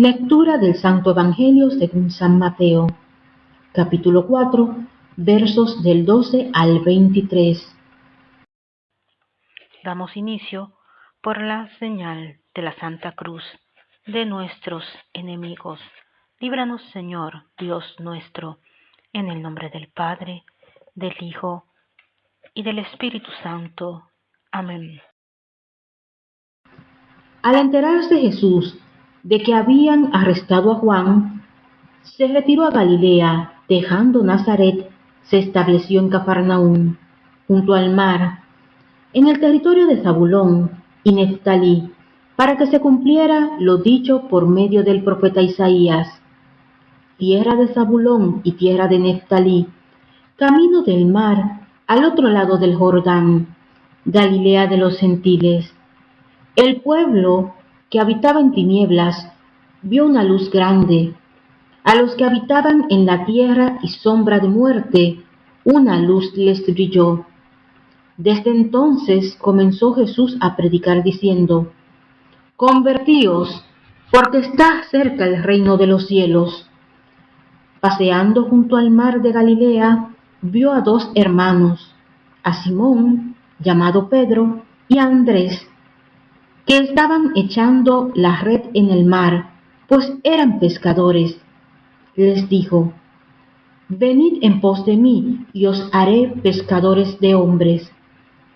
Lectura del Santo Evangelio según San Mateo, capítulo 4, versos del 12 al 23. Damos inicio por la señal de la Santa Cruz de nuestros enemigos. Líbranos, Señor, Dios nuestro, en el nombre del Padre, del Hijo y del Espíritu Santo. Amén. Al enterarse Jesús de que habían arrestado a Juan, se retiró a Galilea, dejando Nazaret, se estableció en Cafarnaúm, junto al mar, en el territorio de Zabulón y Neftalí, para que se cumpliera lo dicho por medio del profeta Isaías. Tierra de Zabulón y tierra de Neftalí, camino del mar, al otro lado del Jordán, Galilea de los gentiles. El pueblo que habitaba en tinieblas vio una luz grande. A los que habitaban en la tierra y sombra de muerte, una luz les brilló. Desde entonces comenzó Jesús a predicar diciendo, Convertíos, porque está cerca el reino de los cielos. Paseando junto al mar de Galilea, vio a dos hermanos, a Simón, llamado Pedro, y a Andrés, que estaban echando la red en el mar, pues eran pescadores. Les dijo, Venid en pos de mí, y os haré pescadores de hombres.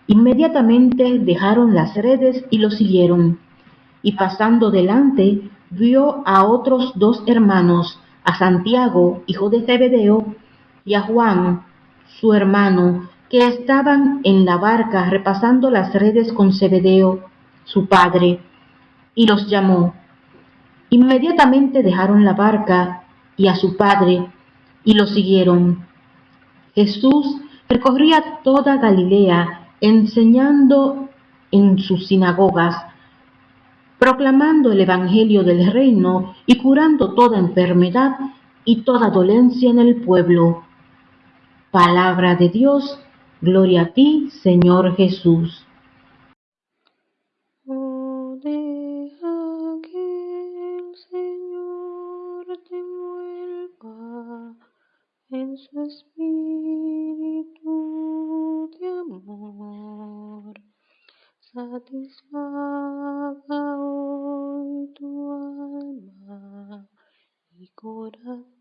Inmediatamente dejaron las redes y lo siguieron. Y pasando delante, vio a otros dos hermanos, a Santiago, hijo de Zebedeo, y a Juan, su hermano, que estaban en la barca repasando las redes con Zebedeo su padre, y los llamó. Inmediatamente dejaron la barca y a su padre, y lo siguieron. Jesús recorría toda Galilea, enseñando en sus sinagogas, proclamando el Evangelio del reino y curando toda enfermedad y toda dolencia en el pueblo. Palabra de Dios, gloria a ti, Señor Jesús. en su espíritu de amor. Satisfaga hoy tu alma y corazón.